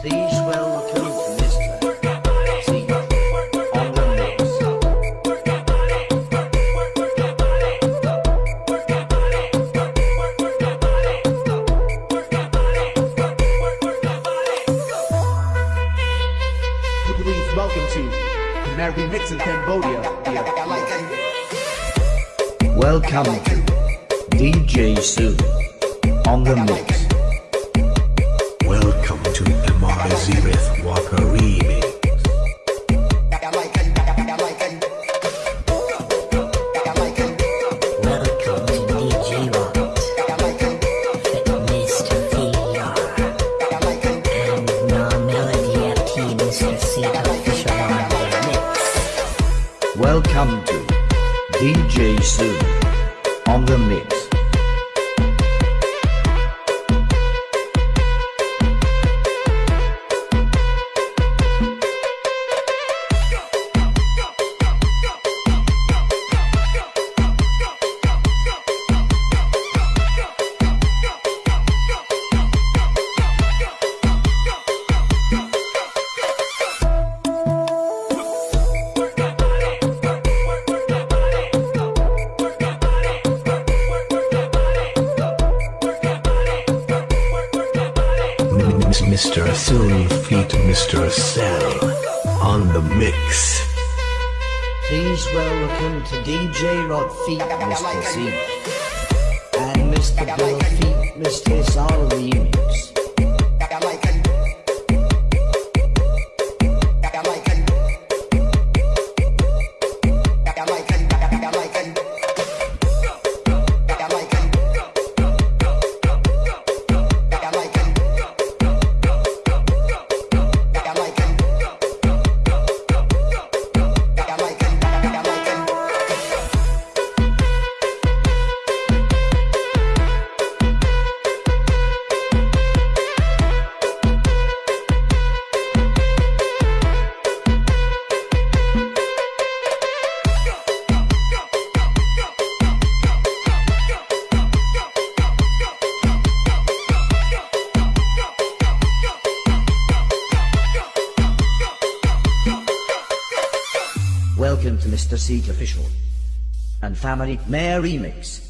Please welcome on the mix. Welcome to American Mix in Cambodia. Welcome to DJ Sue on the mix. Zereth Walker Remix. Welcome to DJ official on the mix. Mr. Assume Feet Mr. Cell on the mix. Please welcome to DJ Rod Feet, Mr. C. And Mr. Bill Feet, Mr. Sal Remix. To Mr. Seek Official and Family Mayor Remix.